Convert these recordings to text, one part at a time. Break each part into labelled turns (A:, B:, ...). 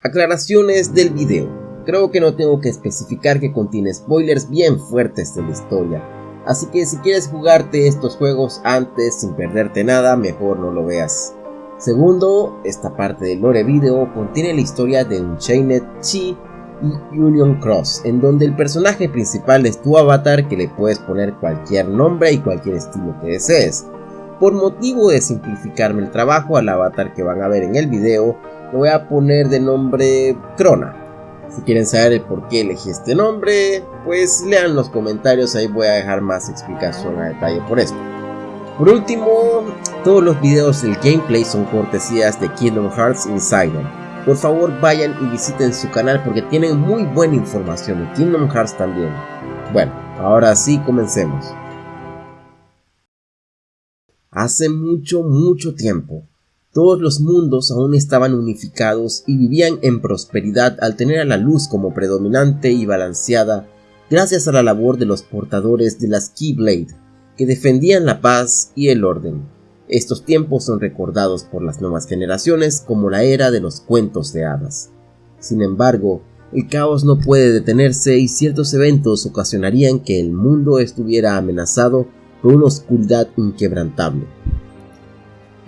A: Aclaraciones del video. Creo que no tengo que especificar que contiene spoilers bien fuertes de la historia, así que si quieres jugarte estos juegos antes sin perderte nada, mejor no lo veas. Segundo, esta parte del lore video contiene la historia de Unchained Chi y Union Cross, en donde el personaje principal es tu avatar que le puedes poner cualquier nombre y cualquier estilo que desees. Por motivo de simplificarme el trabajo al avatar que van a ver en el video, lo voy a poner de nombre Crona. Si quieren saber el por qué elegí este nombre, pues lean los comentarios, ahí voy a dejar más explicación a detalle por esto. Por último, todos los videos del gameplay son cortesías de Kingdom Hearts Insider. Por favor vayan y visiten su canal porque tienen muy buena información de Kingdom Hearts también. Bueno, ahora sí comencemos. Hace mucho, mucho tiempo, todos los mundos aún estaban unificados y vivían en prosperidad al tener a la luz como predominante y balanceada gracias a la labor de los portadores de las Keyblade, que defendían la paz y el orden. Estos tiempos son recordados por las nuevas generaciones como la era de los cuentos de hadas. Sin embargo, el caos no puede detenerse y ciertos eventos ocasionarían que el mundo estuviera amenazado por una oscuridad inquebrantable.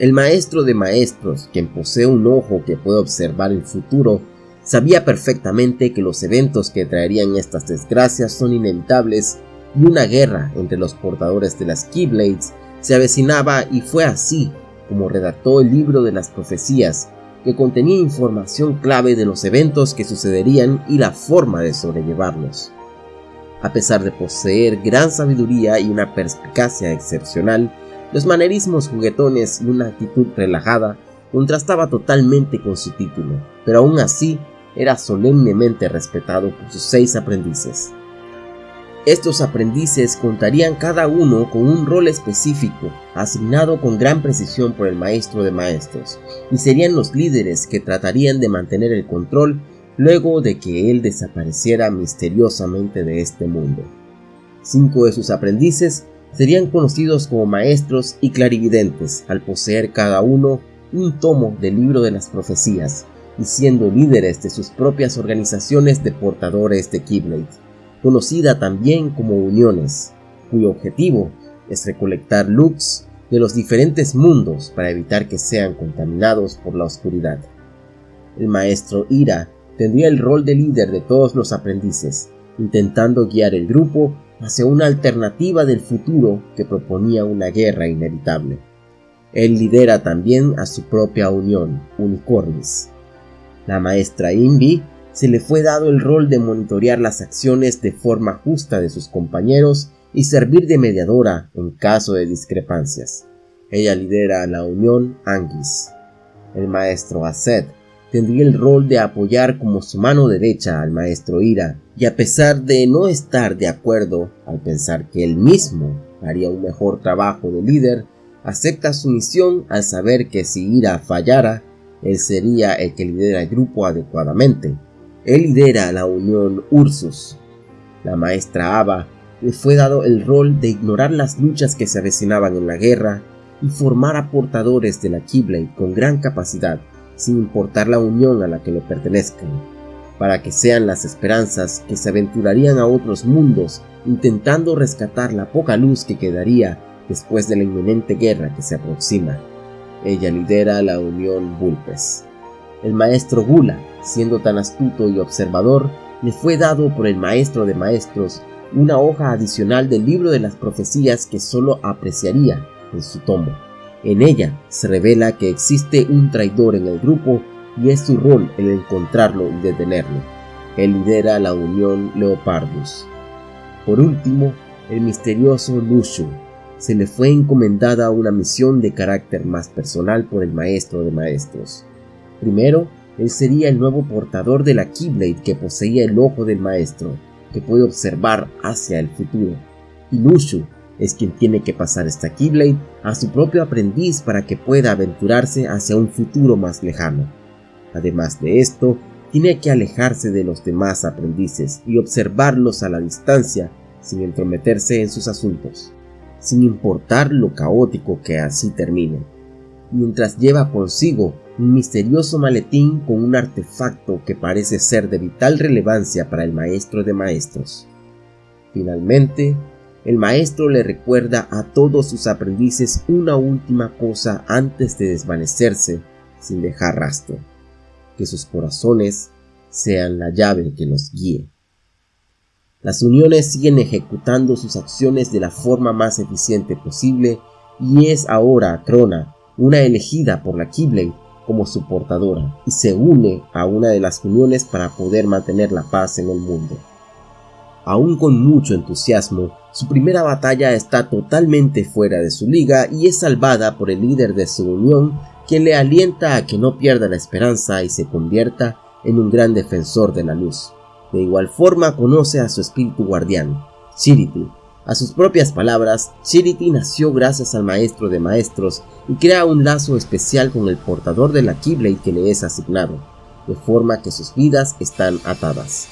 A: El maestro de maestros, quien posee un ojo que puede observar el futuro, sabía perfectamente que los eventos que traerían estas desgracias son inevitables y una guerra entre los portadores de las Keyblades se avecinaba y fue así como redactó el libro de las profecías, que contenía información clave de los eventos que sucederían y la forma de sobrellevarlos. A pesar de poseer gran sabiduría y una perspicacia excepcional, los manerismos juguetones y una actitud relajada contrastaba totalmente con su título, pero aún así era solemnemente respetado por sus seis aprendices. Estos aprendices contarían cada uno con un rol específico, asignado con gran precisión por el maestro de maestros, y serían los líderes que tratarían de mantener el control luego de que él desapareciera misteriosamente de este mundo. Cinco de sus aprendices serían conocidos como maestros y clarividentes al poseer cada uno un tomo del libro de las profecías y siendo líderes de sus propias organizaciones de portadores de Keyblade, conocida también como uniones, cuyo objetivo es recolectar lux de los diferentes mundos para evitar que sean contaminados por la oscuridad. El maestro Ira tendría el rol de líder de todos los aprendices, intentando guiar el grupo hacia una alternativa del futuro que proponía una guerra inevitable. Él lidera también a su propia unión, Unicornis. La maestra Invi se le fue dado el rol de monitorear las acciones de forma justa de sus compañeros y servir de mediadora en caso de discrepancias. Ella lidera a la unión Anguis. El maestro Aset tendría el rol de apoyar como su mano derecha al maestro Ira, y a pesar de no estar de acuerdo al pensar que él mismo haría un mejor trabajo de líder, acepta su misión al saber que si Ira fallara, él sería el que lidera el grupo adecuadamente. Él lidera la unión Ursus. La maestra Ava le fue dado el rol de ignorar las luchas que se avecinaban en la guerra y formar a portadores de la Keyblade con gran capacidad sin importar la unión a la que le pertenezcan, para que sean las esperanzas que se aventurarían a otros mundos intentando rescatar la poca luz que quedaría después de la inminente guerra que se aproxima. Ella lidera la Unión Bulpes. El maestro Gula, siendo tan astuto y observador, le fue dado por el maestro de maestros una hoja adicional del libro de las profecías que solo apreciaría en su tomo. En ella se revela que existe un traidor en el grupo y es su rol el encontrarlo y detenerlo. Él lidera la Unión Leopardus. Por último, el misterioso Lushu. Se le fue encomendada una misión de carácter más personal por el maestro de maestros. Primero, él sería el nuevo portador de la Keyblade que poseía el ojo del maestro, que puede observar hacia el futuro. Y Lushu es quien tiene que pasar esta Keyblade a su propio aprendiz para que pueda aventurarse hacia un futuro más lejano. Además de esto, tiene que alejarse de los demás aprendices y observarlos a la distancia sin entrometerse en sus asuntos, sin importar lo caótico que así termine. mientras lleva consigo un misterioso maletín con un artefacto que parece ser de vital relevancia para el maestro de maestros. Finalmente, el maestro le recuerda a todos sus aprendices una última cosa antes de desvanecerse sin dejar rastro, que sus corazones sean la llave que los guíe. Las uniones siguen ejecutando sus acciones de la forma más eficiente posible y es ahora Crona, una elegida por la Keyblade, como su portadora y se une a una de las uniones para poder mantener la paz en el mundo. Aún con mucho entusiasmo, su primera batalla está totalmente fuera de su liga y es salvada por el líder de su unión, quien le alienta a que no pierda la esperanza y se convierta en un gran defensor de la luz. De igual forma conoce a su espíritu guardián, Chirity. A sus propias palabras, Chirity nació gracias al maestro de maestros y crea un lazo especial con el portador de la Keyblade que le es asignado, de forma que sus vidas están atadas.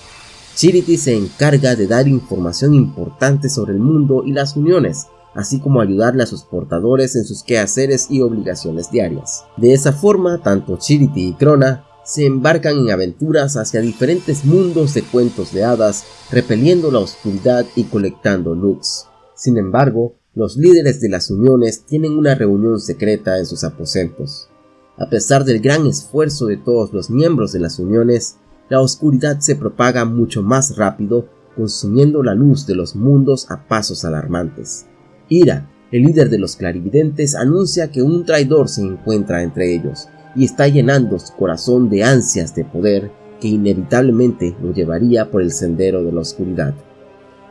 A: Chirity se encarga de dar información importante sobre el mundo y las uniones, así como ayudarle a sus portadores en sus quehaceres y obligaciones diarias. De esa forma, tanto Chirity y Krona se embarcan en aventuras hacia diferentes mundos de cuentos de hadas, repeliendo la oscuridad y colectando looks. Sin embargo, los líderes de las uniones tienen una reunión secreta en sus aposentos. A pesar del gran esfuerzo de todos los miembros de las uniones, la oscuridad se propaga mucho más rápido, consumiendo la luz de los mundos a pasos alarmantes. Ira, el líder de los clarividentes, anuncia que un traidor se encuentra entre ellos y está llenando su corazón de ansias de poder que inevitablemente lo llevaría por el sendero de la oscuridad.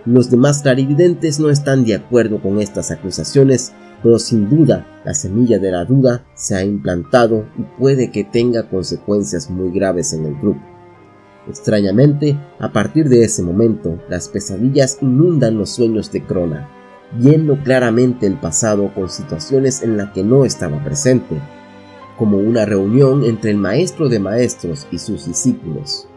A: Los demás clarividentes no están de acuerdo con estas acusaciones, pero sin duda la semilla de la duda se ha implantado y puede que tenga consecuencias muy graves en el grupo. Extrañamente, a partir de ese momento, las pesadillas inundan los sueños de Crona, viendo claramente el pasado con situaciones en las que no estaba presente, como una reunión entre el maestro de maestros y sus discípulos.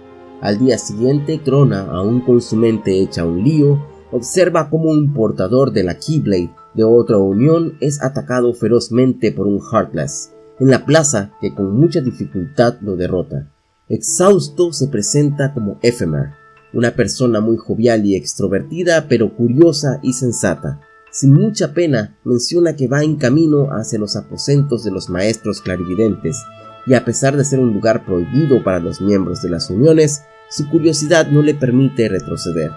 A: Al día siguiente, Crona, aún con su mente hecha un lío, observa como un portador de la Keyblade de otra unión es atacado ferozmente por un Heartless en la plaza que con mucha dificultad lo derrota. Exhausto se presenta como Ephemer, una persona muy jovial y extrovertida, pero curiosa y sensata. Sin mucha pena, menciona que va en camino hacia los aposentos de los maestros clarividentes, y a pesar de ser un lugar prohibido para los miembros de las uniones, su curiosidad no le permite retroceder.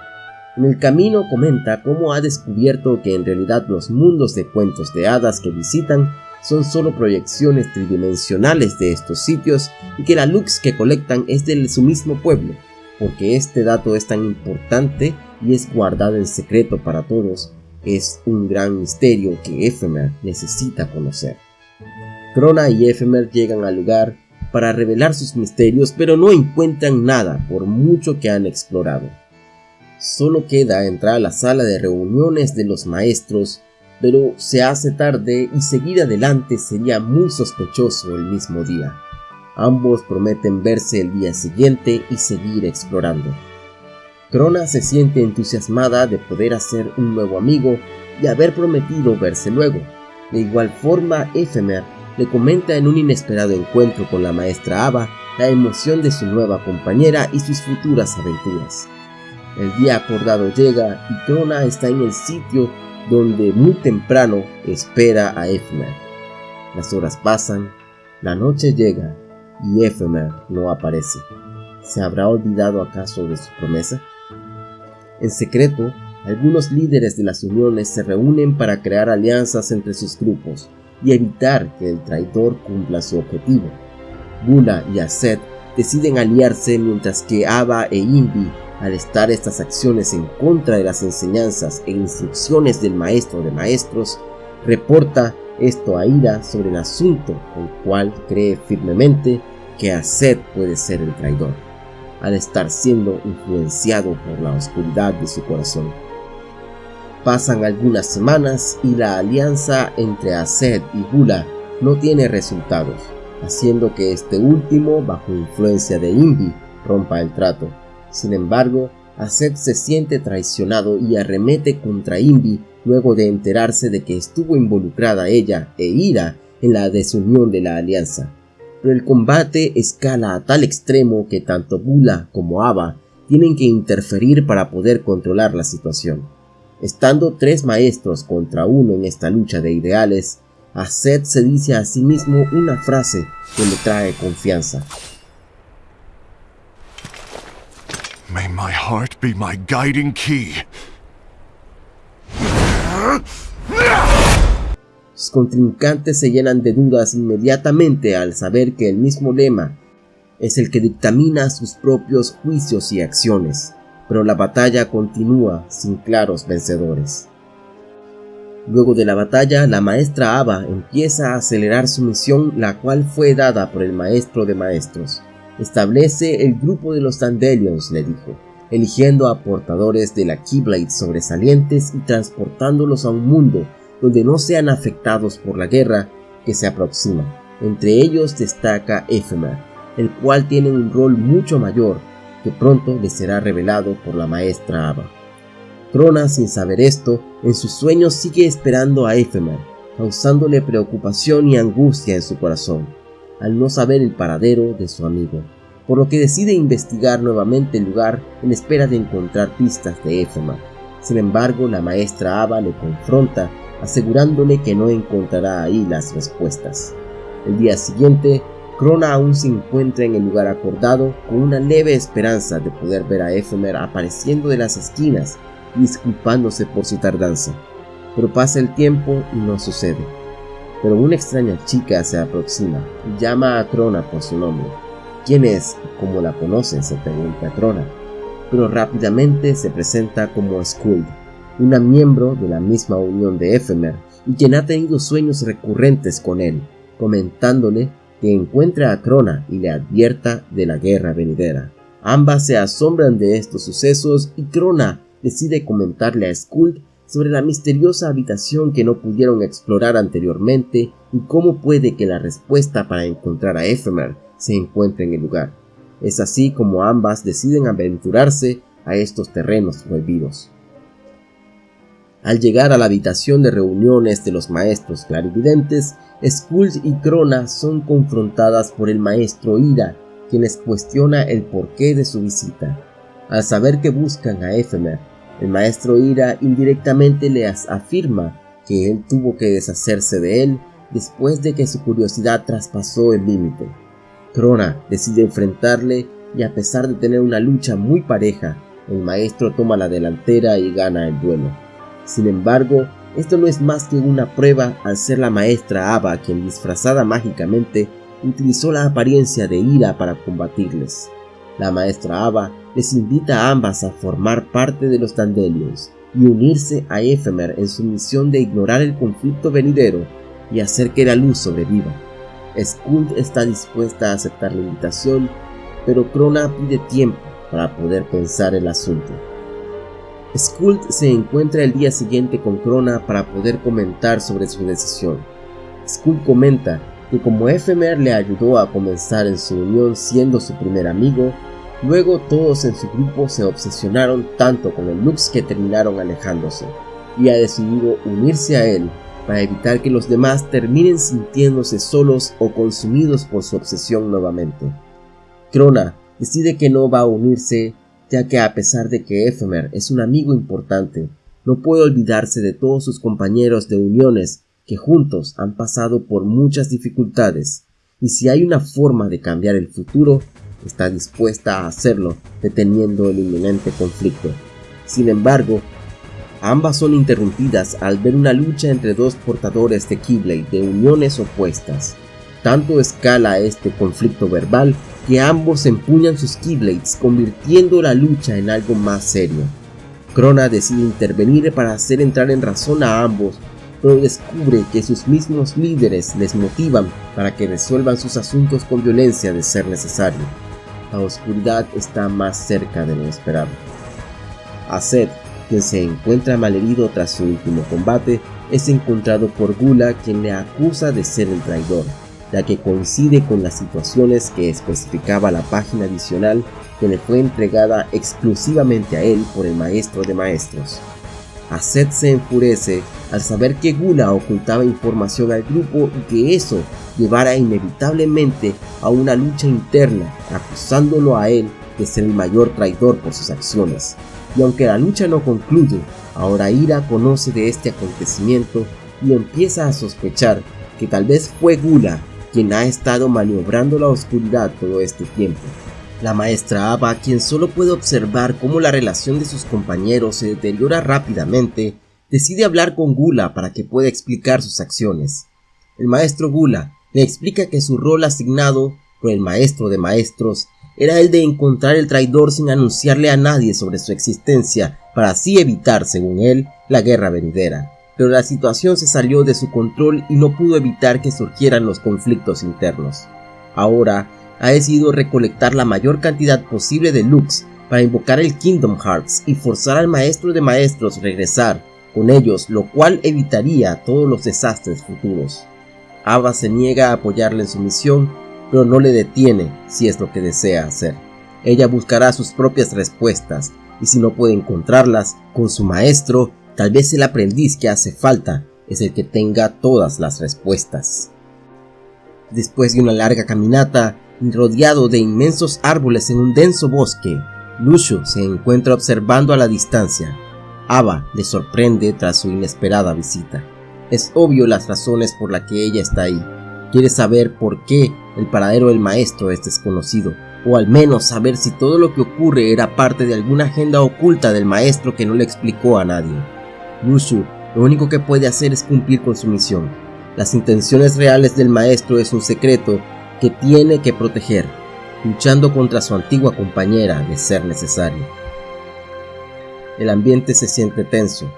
A: En el camino comenta cómo ha descubierto que en realidad los mundos de cuentos de hadas que visitan son solo proyecciones tridimensionales de estos sitios y que la lux que colectan es de su mismo pueblo, porque este dato es tan importante y es guardado en secreto para todos, es un gran misterio que Ephemer necesita conocer. Crona y Ephemer llegan al lugar para revelar sus misterios, pero no encuentran nada por mucho que han explorado. Solo queda entrar a la sala de reuniones de los maestros pero se hace tarde y seguir adelante sería muy sospechoso el mismo día. Ambos prometen verse el día siguiente y seguir explorando. Crona se siente entusiasmada de poder hacer un nuevo amigo y haber prometido verse luego. De igual forma, Ephemer le comenta en un inesperado encuentro con la maestra Ava la emoción de su nueva compañera y sus futuras aventuras. El día acordado llega y Crona está en el sitio donde muy temprano espera a Efmer. Las horas pasan, la noche llega y Efmer no aparece. ¿Se habrá olvidado acaso de su promesa? En secreto, algunos líderes de las uniones se reúnen para crear alianzas entre sus grupos y evitar que el traidor cumpla su objetivo. Bula y Aset deciden aliarse mientras que Ava e Invi al estar estas acciones en contra de las enseñanzas e instrucciones del maestro de maestros, reporta esto a Ira sobre el asunto, el cual cree firmemente que Aset puede ser el traidor, al estar siendo influenciado por la oscuridad de su corazón. Pasan algunas semanas y la alianza entre Aset y Bula no tiene resultados, haciendo que este último, bajo influencia de Invi, rompa el trato. Sin embargo, Aset se siente traicionado y arremete contra Invi luego de enterarse de que estuvo involucrada ella e Ira en la desunión de la alianza. Pero el combate escala a tal extremo que tanto Bula como Ava tienen que interferir para poder controlar la situación. Estando tres maestros contra uno en esta lucha de ideales, a Seth se dice a sí mismo una frase que le trae confianza.
B: May heart be my guiding key.
A: Sus contrincantes se llenan de dudas inmediatamente al saber que el mismo lema es el que dictamina sus propios juicios y acciones, pero la batalla continúa sin claros vencedores. Luego de la batalla, la maestra Ava empieza a acelerar su misión, la cual fue dada por el maestro de maestros. Establece el grupo de los Dandelions, le dijo, eligiendo a portadores de la Keyblade sobresalientes y transportándolos a un mundo donde no sean afectados por la guerra que se aproxima. Entre ellos destaca Ephemer, el cual tiene un rol mucho mayor que pronto le será revelado por la maestra Ava. Crona, sin saber esto, en sus sueños sigue esperando a Ephemer, causándole preocupación y angustia en su corazón al no saber el paradero de su amigo, por lo que decide investigar nuevamente el lugar en espera de encontrar pistas de Éfema. Sin embargo, la maestra Ava le confronta, asegurándole que no encontrará ahí las respuestas. El día siguiente, Crona aún se encuentra en el lugar acordado con una leve esperanza de poder ver a Ephemer apareciendo de las esquinas y disculpándose por su tardanza. Pero pasa el tiempo y no sucede pero una extraña chica se aproxima y llama a Crona por su nombre. ¿Quién es? ¿Cómo la conoce? se pregunta Crona, pero rápidamente se presenta como Skuld, una miembro de la misma unión de Ephemer y quien ha tenido sueños recurrentes con él, comentándole que encuentre a Crona y le advierta de la guerra venidera. Ambas se asombran de estos sucesos y Crona decide comentarle a Skuld sobre la misteriosa habitación que no pudieron explorar anteriormente y cómo puede que la respuesta para encontrar a Ephemer se encuentre en el lugar. Es así como ambas deciden aventurarse a estos terrenos prohibidos. Al llegar a la habitación de reuniones de los maestros clarividentes, Skuld y Crona son confrontadas por el maestro Ira, quien les cuestiona el porqué de su visita. Al saber que buscan a Ephemer, el maestro Ira indirectamente le afirma que él tuvo que deshacerse de él después de que su curiosidad traspasó el límite. Crona decide enfrentarle y a pesar de tener una lucha muy pareja, el maestro toma la delantera y gana el duelo. Sin embargo, esto no es más que una prueba al ser la maestra Ava quien disfrazada mágicamente utilizó la apariencia de ira para combatirles. La maestra Ava les invita a ambas a formar parte de los Dandelions y unirse a Ephemer en su misión de ignorar el conflicto venidero y hacer que la luz sobreviva. Skuld está dispuesta a aceptar la invitación, pero Crona pide tiempo para poder pensar el asunto. Skuld se encuentra el día siguiente con Crona para poder comentar sobre su decisión. Skuld comenta que como Ephemer le ayudó a comenzar en su unión siendo su primer amigo, luego todos en su grupo se obsesionaron tanto con el Lux que terminaron alejándose, y ha decidido unirse a él para evitar que los demás terminen sintiéndose solos o consumidos por su obsesión nuevamente. Crona decide que no va a unirse ya que a pesar de que Ephemer es un amigo importante, no puede olvidarse de todos sus compañeros de uniones que juntos han pasado por muchas dificultades, y si hay una forma de cambiar el futuro, está dispuesta a hacerlo deteniendo el inminente conflicto. Sin embargo, ambas son interrumpidas al ver una lucha entre dos portadores de Keyblade de uniones opuestas. Tanto escala este conflicto verbal que ambos empuñan sus Keyblades convirtiendo la lucha en algo más serio. Crona decide intervenir para hacer entrar en razón a ambos pero descubre que sus mismos líderes les motivan para que resuelvan sus asuntos con violencia de ser necesario. La oscuridad está más cerca de lo esperado. Aset, quien se encuentra malherido tras su último combate, es encontrado por Gula quien le acusa de ser el traidor, ya que coincide con las situaciones que especificaba la página adicional que le fue entregada exclusivamente a él por el maestro de maestros. Aset se enfurece al saber que Gula ocultaba información al grupo y que eso llevara inevitablemente a una lucha interna, acusándolo a él de ser el mayor traidor por sus acciones. Y aunque la lucha no concluye, ahora Ira conoce de este acontecimiento y empieza a sospechar que tal vez fue Gula quien ha estado maniobrando la oscuridad todo este tiempo. La maestra Ava, quien solo puede observar cómo la relación de sus compañeros se deteriora rápidamente, decide hablar con Gula para que pueda explicar sus acciones. El maestro Gula le explica que su rol asignado por el maestro de maestros era el de encontrar el traidor sin anunciarle a nadie sobre su existencia para así evitar, según él, la guerra venidera pero la situación se salió de su control y no pudo evitar que surgieran los conflictos internos. Ahora, ha decidido recolectar la mayor cantidad posible de Lux para invocar el Kingdom Hearts y forzar al maestro de maestros regresar con ellos, lo cual evitaría todos los desastres futuros. Ava se niega a apoyarle en su misión, pero no le detiene si es lo que desea hacer. Ella buscará sus propias respuestas, y si no puede encontrarlas, con su maestro Tal vez el aprendiz que hace falta es el que tenga todas las respuestas. Después de una larga caminata, rodeado de inmensos árboles en un denso bosque, Lucio se encuentra observando a la distancia. Ava le sorprende tras su inesperada visita. Es obvio las razones por las que ella está ahí. Quiere saber por qué el paradero del maestro es desconocido, o al menos saber si todo lo que ocurre era parte de alguna agenda oculta del maestro que no le explicó a nadie. Yushu lo único que puede hacer es cumplir con su misión. Las intenciones reales del maestro es un secreto que tiene que proteger, luchando contra su antigua compañera de ser necesario. El ambiente se siente tenso.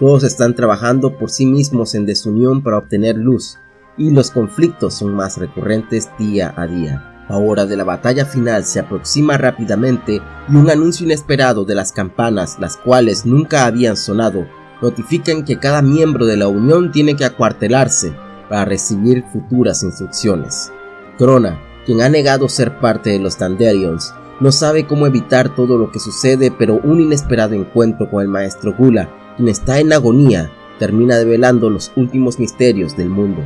A: Todos están trabajando por sí mismos en desunión para obtener luz, y los conflictos son más recurrentes día a día. La hora de la batalla final se aproxima rápidamente y un anuncio inesperado de las campanas, las cuales nunca habían sonado, notifican que cada miembro de la Unión tiene que acuartelarse para recibir futuras instrucciones. Crona, quien ha negado ser parte de los Dandelions, no sabe cómo evitar todo lo que sucede, pero un inesperado encuentro con el maestro Gula, quien está en agonía, termina develando los últimos misterios del mundo.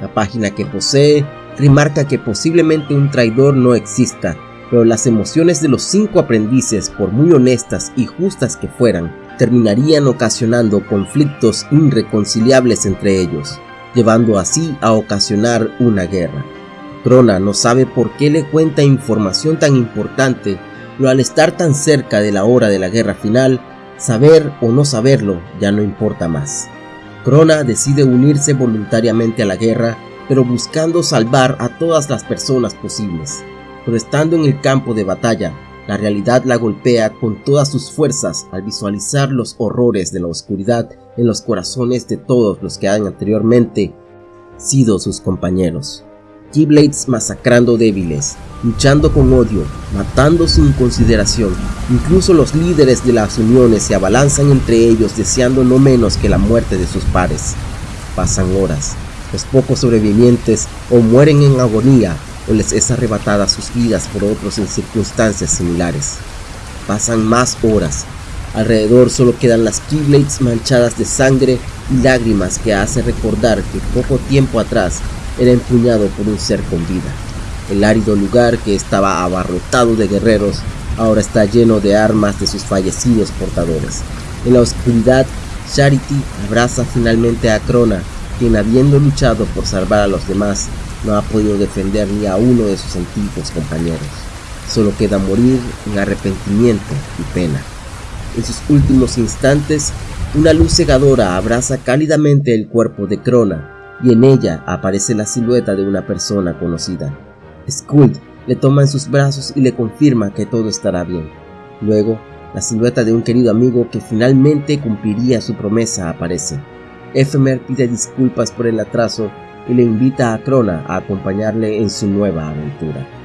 A: La página que posee remarca que posiblemente un traidor no exista, pero las emociones de los cinco aprendices, por muy honestas y justas que fueran, terminarían ocasionando conflictos irreconciliables entre ellos, llevando así a ocasionar una guerra. Crona no sabe por qué le cuenta información tan importante, pero al estar tan cerca de la hora de la guerra final, saber o no saberlo ya no importa más. Crona decide unirse voluntariamente a la guerra, pero buscando salvar a todas las personas posibles. Pero estando en el campo de batalla, la realidad la golpea con todas sus fuerzas al visualizar los horrores de la oscuridad en los corazones de todos los que han anteriormente sido sus compañeros. Keyblades masacrando débiles, luchando con odio, matando sin consideración. Incluso los líderes de las uniones se abalanzan entre ellos deseando no menos que la muerte de sus pares. Pasan horas. Los pocos sobrevivientes o mueren en agonía o les es arrebatada sus vidas por otros en circunstancias similares. Pasan más horas. Alrededor solo quedan las Keyblades manchadas de sangre y lágrimas que hace recordar que poco tiempo atrás era empuñado por un ser con vida. El árido lugar que estaba abarrotado de guerreros ahora está lleno de armas de sus fallecidos portadores. En la oscuridad, Charity abraza finalmente a Crona, quien habiendo luchado por salvar a los demás, no ha podido defender ni a uno de sus antiguos compañeros. Solo queda morir en arrepentimiento y pena. En sus últimos instantes, una luz cegadora abraza cálidamente el cuerpo de Crona y en ella aparece la silueta de una persona conocida. Skuld le toma en sus brazos y le confirma que todo estará bien. Luego, la silueta de un querido amigo que finalmente cumpliría su promesa aparece. Ephemer pide disculpas por el atraso y le invita a Crona a acompañarle en su nueva aventura.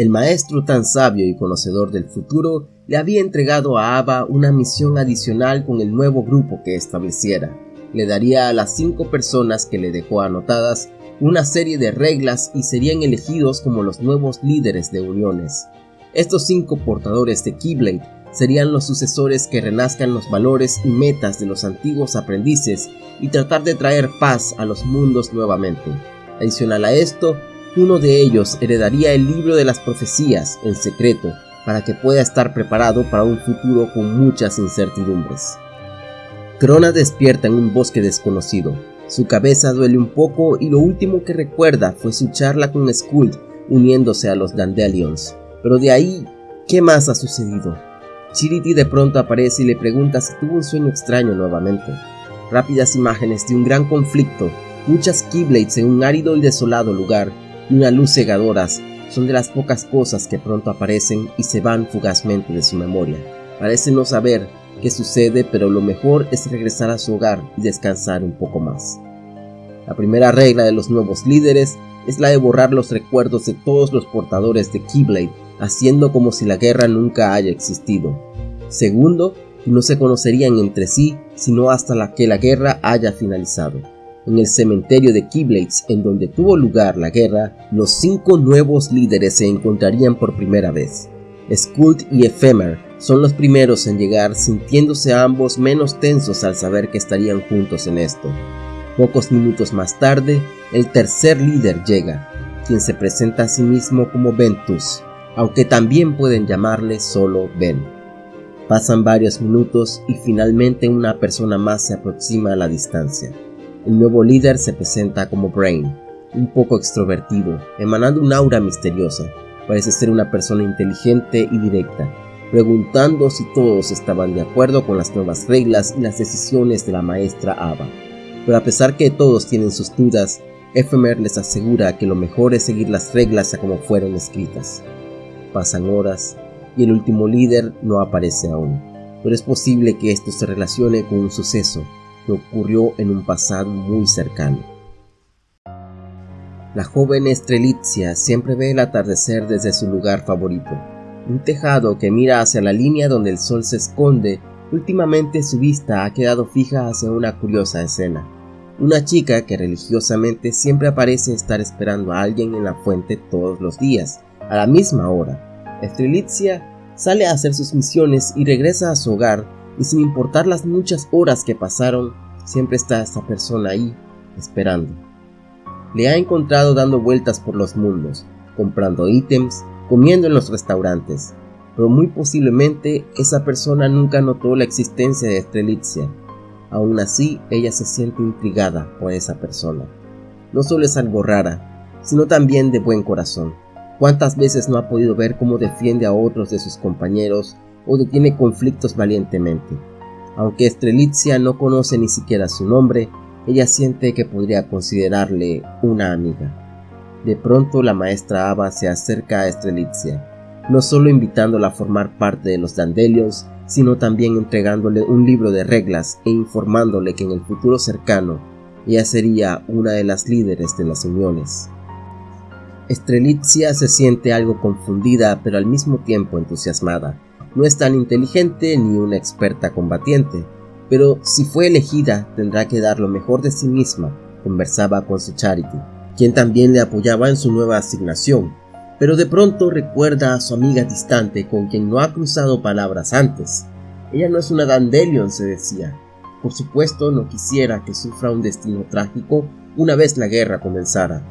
A: El maestro tan sabio y conocedor del futuro le había entregado a Ava una misión adicional con el nuevo grupo que estableciera. Le daría a las cinco personas que le dejó anotadas una serie de reglas y serían elegidos como los nuevos líderes de uniones. Estos cinco portadores de Keyblade serían los sucesores que renazcan los valores y metas de los antiguos aprendices y tratar de traer paz a los mundos nuevamente. Adicional a esto, uno de ellos heredaría el libro de las profecías en secreto para que pueda estar preparado para un futuro con muchas incertidumbres. Crona despierta en un bosque desconocido. Su cabeza duele un poco y lo último que recuerda fue su charla con Skuld uniéndose a los Dandelions. Pero de ahí, ¿qué más ha sucedido? Chiriti de pronto aparece y le pregunta si tuvo un sueño extraño nuevamente. Rápidas imágenes de un gran conflicto, muchas Keyblades en un árido y desolado lugar, y una luz cegadoras son de las pocas cosas que pronto aparecen y se van fugazmente de su memoria. Parece no saber qué sucede, pero lo mejor es regresar a su hogar y descansar un poco más. La primera regla de los nuevos líderes es la de borrar los recuerdos de todos los portadores de Keyblade haciendo como si la guerra nunca haya existido. Segundo, no se conocerían entre sí sino hasta la que la guerra haya finalizado. En el cementerio de Keyblades, en donde tuvo lugar la guerra, los cinco nuevos líderes se encontrarían por primera vez. Skuld y Ephemer son los primeros en llegar, sintiéndose ambos menos tensos al saber que estarían juntos en esto. Pocos minutos más tarde, el tercer líder llega, quien se presenta a sí mismo como Ventus, aunque también pueden llamarle solo Ben. Pasan varios minutos y finalmente una persona más se aproxima a la distancia. El nuevo líder se presenta como Brain, un poco extrovertido, emanando un aura misteriosa. Parece ser una persona inteligente y directa, preguntando si todos estaban de acuerdo con las nuevas reglas y las decisiones de la maestra Ava. Pero a pesar que todos tienen sus dudas, Ephemer les asegura que lo mejor es seguir las reglas a como fueron escritas. Pasan horas y el último líder no aparece aún, pero es posible que esto se relacione con un suceso que ocurrió en un pasado muy cercano. La joven Estrelitzia siempre ve el atardecer desde su lugar favorito, un tejado que mira hacia la línea donde el sol se esconde. Últimamente su vista ha quedado fija hacia una curiosa escena. Una chica que religiosamente siempre aparece estar esperando a alguien en la fuente todos los días, a la misma hora. Estrelitzia sale a hacer sus misiones y regresa a su hogar y sin importar las muchas horas que pasaron, siempre está esta persona ahí, esperando. Le ha encontrado dando vueltas por los mundos, comprando ítems, comiendo en los restaurantes, pero muy posiblemente esa persona nunca notó la existencia de Estrelitzia. Aún así, ella se siente intrigada por esa persona. No solo es algo rara, sino también de buen corazón. ¿Cuántas veces no ha podido ver cómo defiende a otros de sus compañeros o detiene conflictos valientemente? Aunque Estrelitzia no conoce ni siquiera su nombre, ella siente que podría considerarle una amiga. De pronto la maestra Ava se acerca a Estrelitzia, no solo invitándola a formar parte de los Dandelions, sino también entregándole un libro de reglas e informándole que en el futuro cercano ella sería una de las líderes de las uniones. Estrelitzia se siente algo confundida pero al mismo tiempo entusiasmada. No es tan inteligente ni una experta combatiente, pero si fue elegida tendrá que dar lo mejor de sí misma, conversaba con su Charity, quien también le apoyaba en su nueva asignación, pero de pronto recuerda a su amiga distante con quien no ha cruzado palabras antes. Ella no es una Dandelion, se decía. Por supuesto no quisiera que sufra un destino trágico una vez la guerra comenzara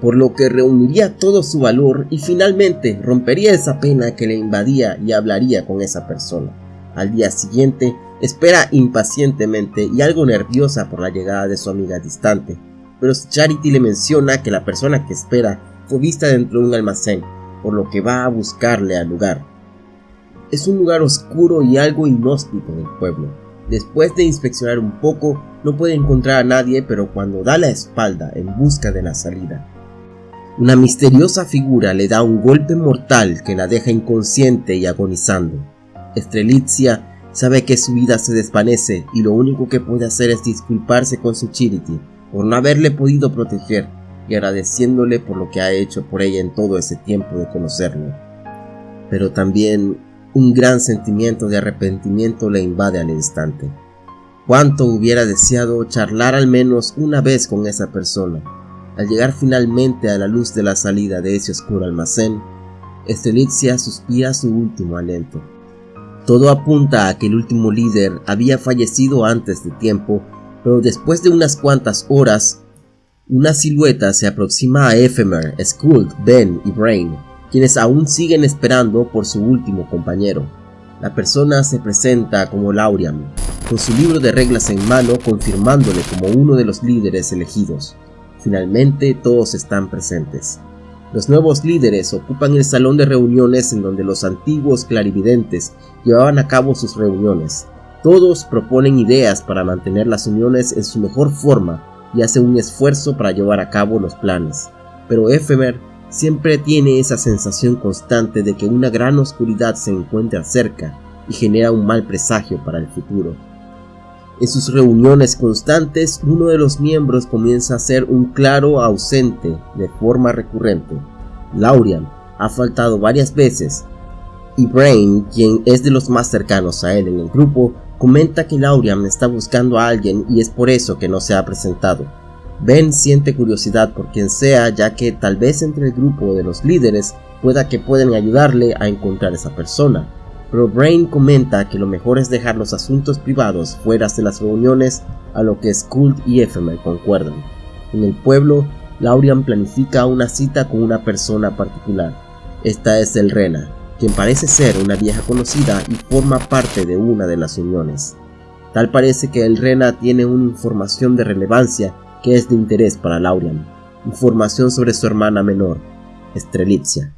A: por lo que reuniría todo su valor y finalmente rompería esa pena que le invadía y hablaría con esa persona. Al día siguiente, espera impacientemente y algo nerviosa por la llegada de su amiga distante, pero Charity le menciona que la persona que espera fue vista dentro de un almacén, por lo que va a buscarle al lugar. Es un lugar oscuro y algo inhóspito del pueblo. Después de inspeccionar un poco, no puede encontrar a nadie, pero cuando da la espalda en busca de la salida, una misteriosa figura le da un golpe mortal que la deja inconsciente y agonizando. Estrelitzia sabe que su vida se desvanece y lo único que puede hacer es disculparse con su Charity por no haberle podido proteger y agradeciéndole por lo que ha hecho por ella en todo ese tiempo de conocerlo. Pero también un gran sentimiento de arrepentimiento le invade al instante. Cuánto hubiera deseado charlar al menos una vez con esa persona, Al llegar finalmente a la luz de la salida de ese oscuro almacén, Estrelitzia suspira su último aliento. Todo apunta a que el último líder había fallecido antes de tiempo, pero después de unas cuantas horas, una silueta se aproxima a Ephemer, Skuld, Ben y Brain, quienes aún siguen esperando por su último compañero. La persona se presenta como Lauriam, con su libro de reglas en mano confirmándole como uno de los líderes elegidos. Finalmente todos están presentes. Los nuevos líderes ocupan el salón de reuniones en donde los antiguos clarividentes llevaban a cabo sus reuniones. Todos proponen ideas para mantener las uniones en su mejor forma y hacen un esfuerzo para llevar a cabo los planes. Pero Ephemer siempre tiene esa sensación constante de que una gran oscuridad se encuentra cerca y genera un mal presagio para el futuro. En sus reuniones constantes, uno de los miembros comienza a ser un claro ausente de forma recurrente. Laurian ha faltado varias veces y Brain, quien es de los más cercanos a él en el grupo, comenta que Laurian está buscando a alguien y es por eso que no se ha presentado. Ben siente curiosidad por quien sea ya que tal vez entre el grupo de los líderes pueda que pueden ayudarle a encontrar esa persona, pero Brain comenta que lo mejor es dejar los asuntos privados fuera de las reuniones, a lo que Skuld y Ephemer concuerdan. En el pueblo, Laurian planifica una cita con una persona particular. Esta es el Rena, quien parece ser una vieja conocida y forma parte de una de las uniones. Tal parece que el Rena tiene una información de relevancia que es de interés para Laurian, información sobre su hermana menor, Estrelitzia.